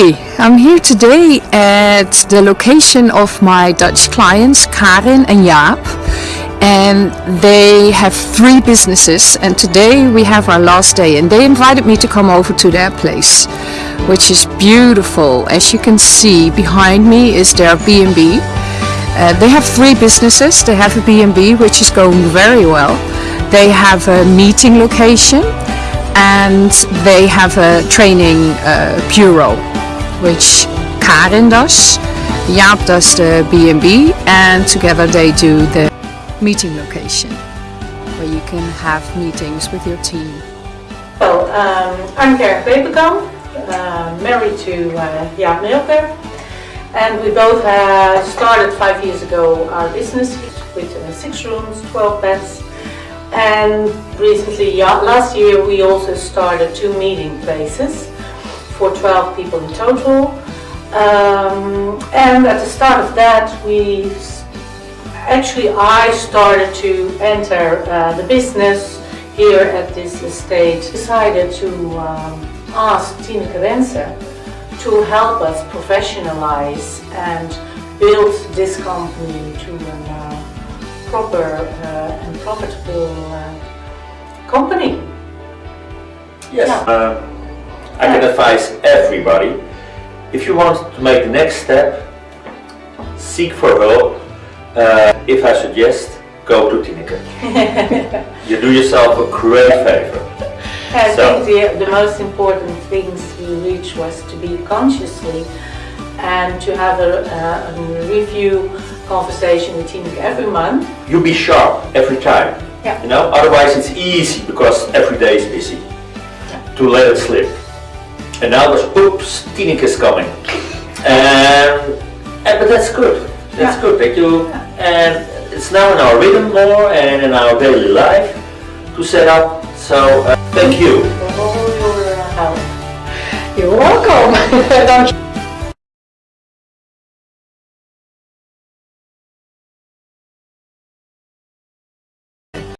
I'm here today at the location of my Dutch clients Karin and Jaap and they have three businesses and today we have our last day and they invited me to come over to their place which is beautiful. As you can see behind me is their B&B. Uh, they have three businesses. They have a B&B which is going very well. They have a meeting location and they have a training uh, bureau which Karin does, Jaap does the B&B and together they do the meeting location where you can have meetings with your team. Well, um, I'm Karin Peperkamp, uh, married to uh, Jaap Milker and we both uh, started five years ago our business with uh, six rooms, 12 beds and recently, last year, we also started two meeting places for 12 people in total. Um, and at the start of that, we actually I started to enter uh, the business here at this estate. Decided to um, ask Tina Wenser to help us professionalize and build this company to an uh, proper uh, and profitable uh, company. Yes, Yeah. I can advise everybody, if you want to make the next step, seek for help. Uh, if I suggest, go to Tineke. you do yourself a great favor. I So- think the, the most important things we reached was to be consciously and to have a, a, a review conversation with Tineke every month. You be sharp every time. Yeah. You know, otherwise it's easy because every day is busy to let it slip. And now there's oops, Tineke is coming. And, and but that's good. That's Yeah. good that you and it's now in our rhythm more and in our daily life to set up. So uh, thank you. For all your help. You're welcome!